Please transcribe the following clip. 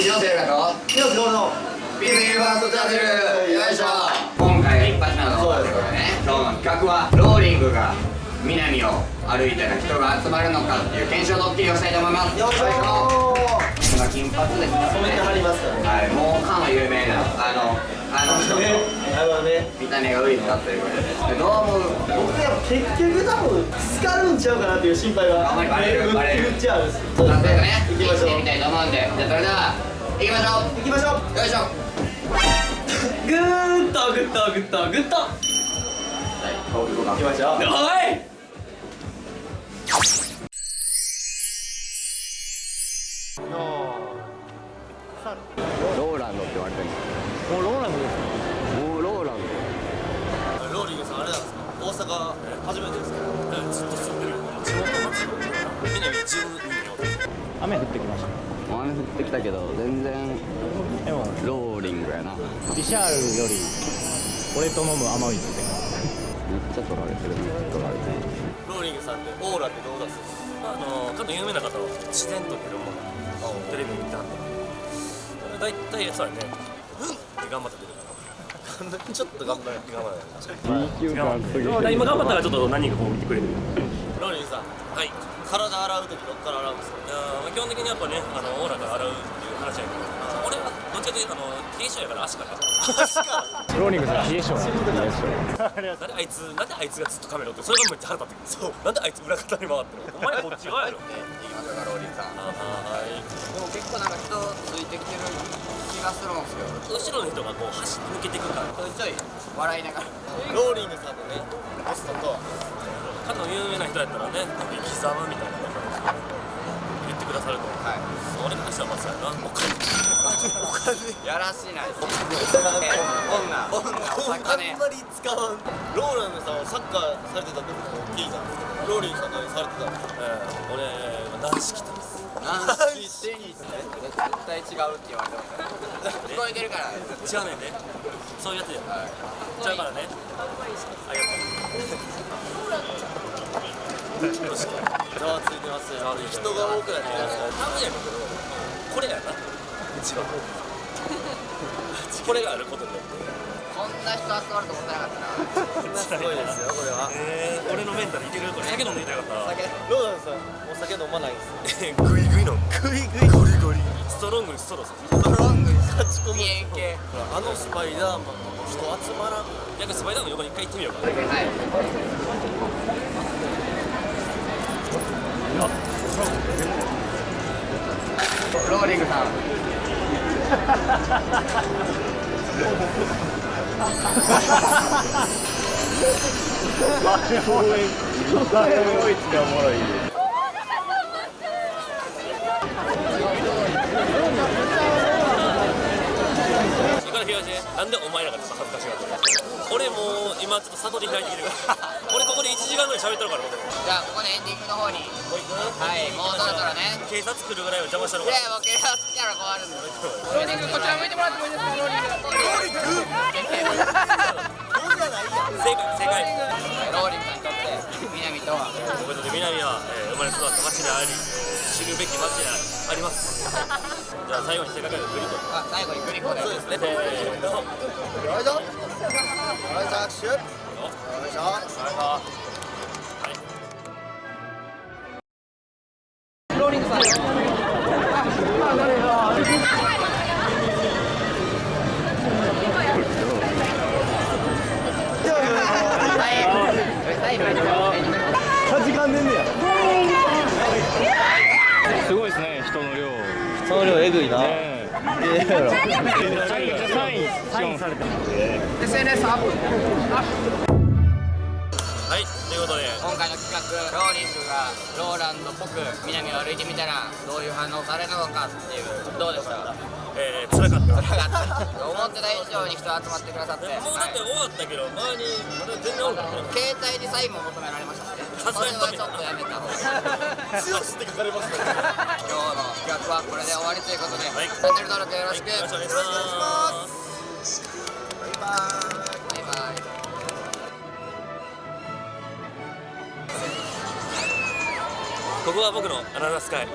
広瀬がと広瀬どうぞビビーバーストチャンネル。よいしょ。今回が一発目の動画というでね。今日の企画はローリングが南を歩いたら人が集まるのかっていう検証ドッキリをしたいと思います。よいしょ。今金髪ですね染めてはりますからね。はいもうかの有名なあのあの人ね。とあのね。見た目がウイルだということででど。う思う僕やっぱ結局多分使うんちゃうかなっていう心配はあんまりバレるバレる。めっちゃあるんですそうですね。行きましょう。みたいと思うんで。じゃあそれでは行きましょ行きましょう。うよいしょ。ぐーっとぐっとぐっとぐっとはい。行きましょう。おい。ローランドって言われてる。もうローランド。ですもうローラン。ローリングさんあれなんですか？大阪初めてですかずっと雨降ってきましたド雨降ってきたけど全然でもローリングやな。ビシャールより俺と飲む甘いって。めっちゃ取られてる。めっちゃ取られてるローリングさんでオーラってどう出す。あの多分有名な方は自然と出るもの。テレビ見たんで大体そうやね。うんって頑張って出るから。ちょっと頑張れ頑張れ B 級感すぎだから今頑張ったらちょっと何人かこう見てくれるローリングさんはい。体洗う時どっから洗うんですか？いやーまあ基本的にやっぱねあのオーラから洗うっていう話やけど。俺はどっちかというとあの冷え性やから足から足からローリングさん冷え性 なんであいつなんであいつがずっとカメラ撮ってそれがめっちゃ腹立ってくる。そう。なんであいつ裏方に回ってるの？お前こっち側やろ。行きましょうかローリングさん。あはい。でも結構なんか人ついてきてる気がするんですよ。後ろの人がこう走って抜けていくからちょいちょい笑いながら。ローリングさんのねポストとかの有名な人やったらね生き様みたいな言ってくださるとはい。俺としてはまさやな。お金。お金。やらしな。い女。女。お魚あんまり使わんローランドさんはサッカーされてたってことを聞いたんですけどローリングさん何されてたんですか、ええ、俺軟式てます軟式テニスね絶対違うって言われてます聞こえてるから違うねんねそういうやつやはいちゃうからねありがとうざわついてますよ。人が多くなってます多分やけどこれやな一番これがあることによってこんな人集まると思ってなかったなすごいですよこれはえー、俺のメンタルいけるこれ酒飲んでいたかった酒ローランさんお酒飲まないんですよグイグイのグイグイゴリゴリストロングにストローさストロングに勝ち込む系あのスパイダーマンの人集まらん逆にスパイダーマンの横に一回行ってみようかはいローリングさん。行 かな東なんでお前らがちょっと恥ずかしがってる俺も。う今ちょっと悟り開いてきてるか？ら俺ここで1時間ぐらい喋ってるからじゃあここでエンディングの方にう行くはいもうそろそろね警察来るぐらいは邪魔したのかいや僕が好きなら困るんでローリングこちら向いてもらってもいいですかローリングローリング正解正解ローリングにとって南とは僕にとって南は、えー生まれ育った町であり、えー知るべき町でありますじゃあ最後にせっかくグリコあ最後にグリコで。そうですね。せーのよい。しょよいしょ握手よい。しょはい。ローリングさんえぐいな。えええやろサインサインされてます SNS アップはい。ということで今回の企画ローリングがローランドっぽく南を歩いてみたらどういう反応されるのかっていうどうでした？えー、辛かった。辛かった思ってた以上に人集まってくださって、もうだって終わったけど周りまだ全然おるからね。携帯にサインも求められましたしねそれはちょっとやめた方が強しって書かれますから。ね今日の企画はこれで終わりということで、はい。チャンネル登録よろしく、よろしくお願いします。バイバイ。バイバイ。ここは僕のアナザースカイ